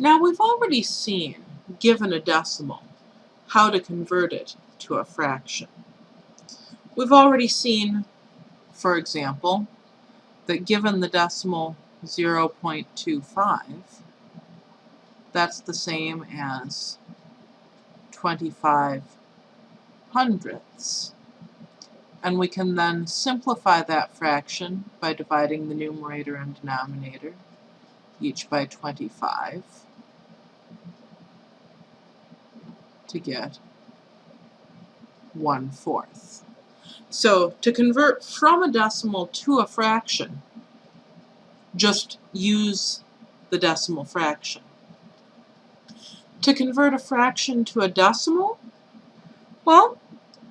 Now we've already seen, given a decimal, how to convert it to a fraction. We've already seen, for example, that given the decimal 0.25, that's the same as 25 hundredths. And we can then simplify that fraction by dividing the numerator and denominator, each by 25, to get 1 fourth. So to convert from a decimal to a fraction, just use the decimal fraction. To convert a fraction to a decimal, well,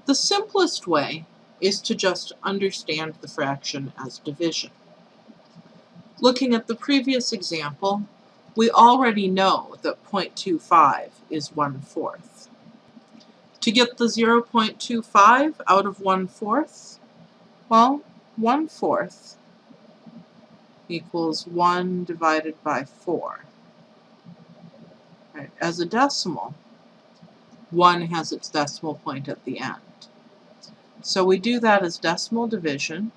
the simplest way is to just understand the fraction as division. Looking at the previous example, we already know that 0.25 is 1 fourth. To get the 0.25 out of 1 fourth, well, 1 fourth equals 1 divided by 4. Right. As a decimal, 1 has its decimal point at the end. So we do that as decimal division.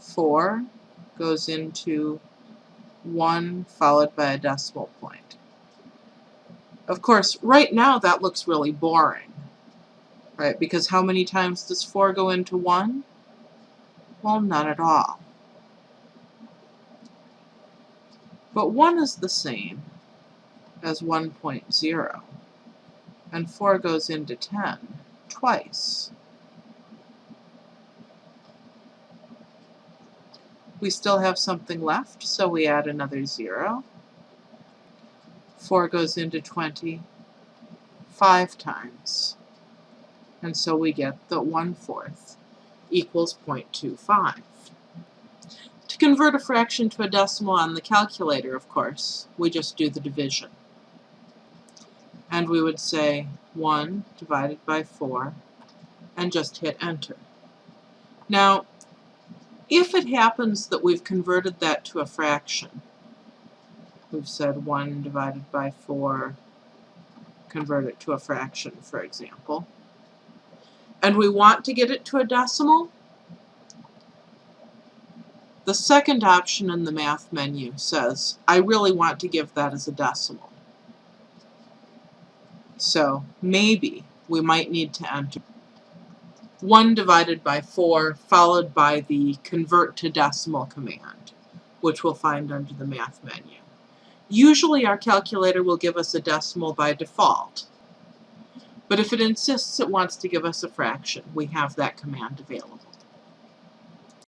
4 goes into 1 followed by a decimal point. Of course, right now that looks really boring, right? Because how many times does 4 go into 1? Well, none at all. But 1 is the same as 1.0, and 4 goes into 10 twice. We still have something left, so we add another 0. 4 goes into 20 five times. And so we get that 1 fourth equals 0.25. To convert a fraction to a decimal on the calculator, of course, we just do the division. And we would say 1 divided by 4 and just hit enter. Now, if it happens that we've converted that to a fraction, we've said 1 divided by 4, convert it to a fraction, for example, and we want to get it to a decimal, the second option in the math menu says, I really want to give that as a decimal. So maybe we might need to enter 1 divided by 4 followed by the convert to decimal command, which we'll find under the math menu. Usually our calculator will give us a decimal by default, but if it insists it wants to give us a fraction, we have that command available.